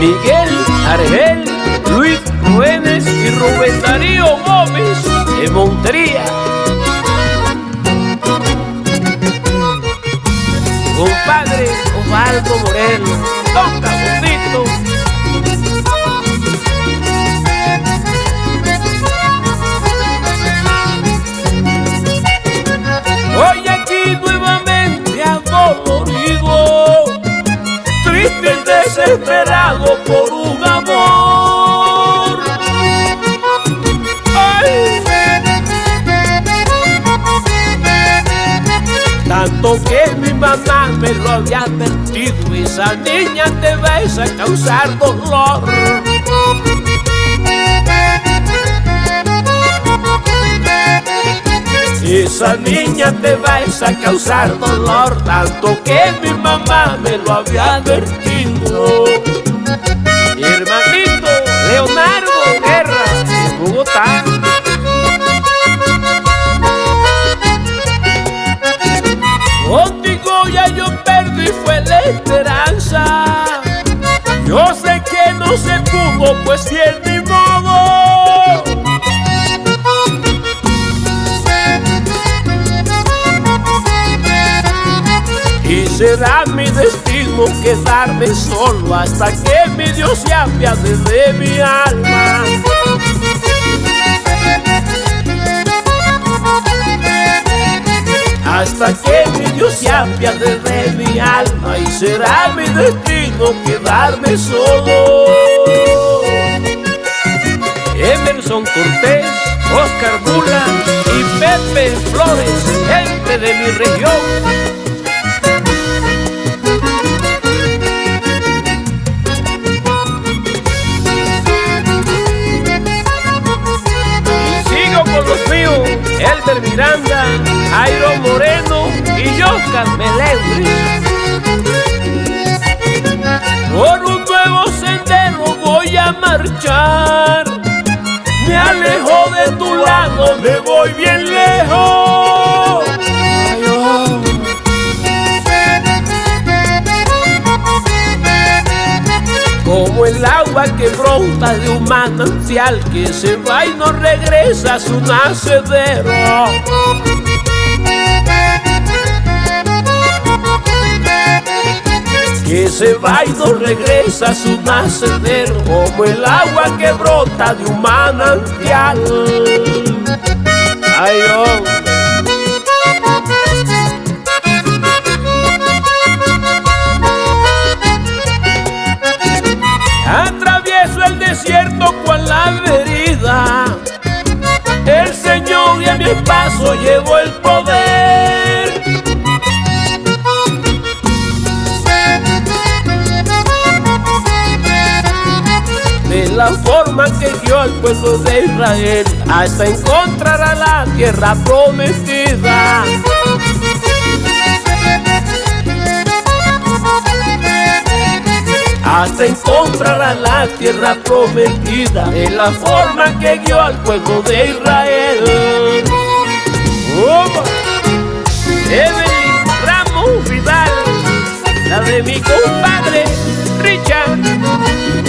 Miguel Argel, Luis Ruénes y Rubén Darío Gómez en Montería. Compadre Osvaldo Moreno, toca bonito. Desesperado por un amor. Tanto que mi mamá me lo había advertido, esa niña te va a causar dolor. Esa niña te va a causar dolor, tanto que mi mamá me lo había advertido. Mi hermanito Leonardo Guerra, en Bogotá. Contigo ya yo perdí fue la esperanza. Yo sé que no se pudo, pues es mi modo. Y será mi destino quedarme solo hasta que mi Dios se apiade de mi alma. Hasta que mi Dios se apiade de mi alma y será mi destino quedarme solo. Emerson Cortés, Oscar Bula y Pepe Flores, gente de mi región. Elber Miranda, Jairo Moreno y Oscar Melendres. Por un nuevo sendero voy a marchar. Me alejo de tu lado, me voy bien lejos. Como el agua que brota de un manantial que se va regresa a su nacedero. Que se va regresa a su nacedero Como el agua que brota de un manantial Ay. Desierto con la verida El Señor y a mi paso llevó el poder de la forma que guió al pueblo de Israel hasta encontrar a la tierra prometida. hasta encontrará la tierra prometida de la forma que guió al pueblo de Israel. ¡Opa! Evelyn Ramos Vidal, la de mi compadre Richard.